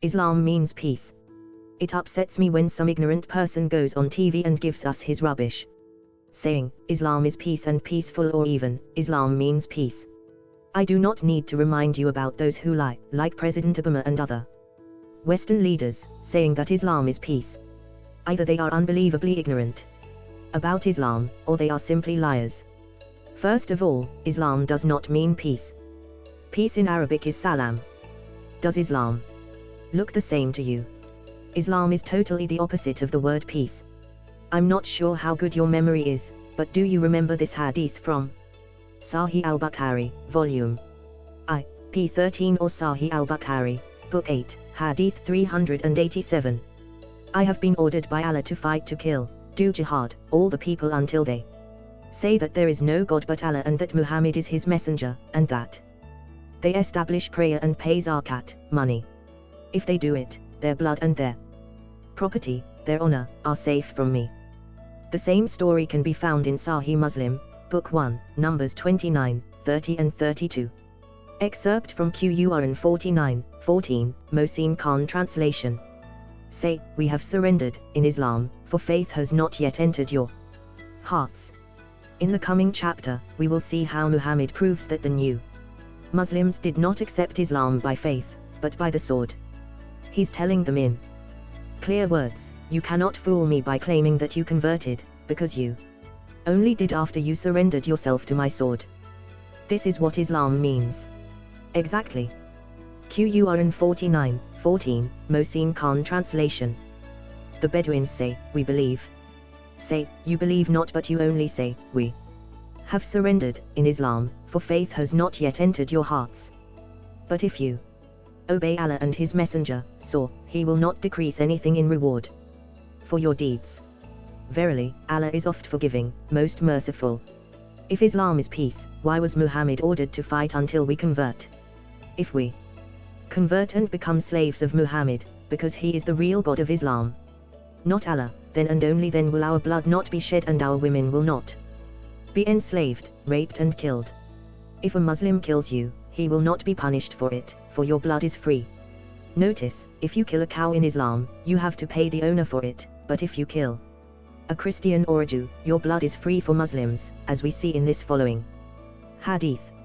Islam means peace. It upsets me when some ignorant person goes on TV and gives us his rubbish. Saying, Islam is peace and peaceful or even, Islam means peace. I do not need to remind you about those who lie, like President Obama and other Western leaders, saying that Islam is peace. Either they are unbelievably ignorant about Islam, or they are simply liars. First of all, Islam does not mean peace. Peace in Arabic is salam. Does Islam look the same to you? Islam is totally the opposite of the word peace. I'm not sure how good your memory is, but do you remember this hadith from Sahih al-Bukhari, Volume I, p13 or Sahih al-Bukhari, Book 8, Hadith 387. I have been ordered by Allah to fight to kill, do jihad, all the people until they say that there is no God but Allah and that Muhammad is his messenger, and that they establish prayer and pay zakat, money. If they do it, their blood and their property, their honor, are safe from me. The same story can be found in Sahih Muslim, Book 1, Numbers 29, 30 and 32. Excerpt from Qur'an 49, 14, Mohsin Khan translation. Say, we have surrendered, in Islam, for faith has not yet entered your hearts. In the coming chapter, we will see how Muhammad proves that the new Muslims did not accept Islam by faith, but by the sword. He's telling them in clear words, you cannot fool me by claiming that you converted, because you only did after you surrendered yourself to my sword. This is what Islam means. Exactly. Qur'an 49, 14, Mohsin Khan translation. The Bedouins say, we believe. Say, you believe not but you only say, we have surrendered, in Islam, for faith has not yet entered your hearts. But if you obey Allah and His Messenger, so, He will not decrease anything in reward for your deeds. Verily, Allah is oft forgiving, most merciful. If Islam is peace, why was Muhammad ordered to fight until we convert? If we convert and become slaves of Muhammad, because he is the real God of Islam, not Allah, then and only then will our blood not be shed and our women will not be enslaved, raped and killed. If a Muslim kills you, he will not be punished for it, for your blood is free. Notice, if you kill a cow in Islam, you have to pay the owner for it, but if you kill a Christian or a Jew, your blood is free for Muslims, as we see in this following hadith.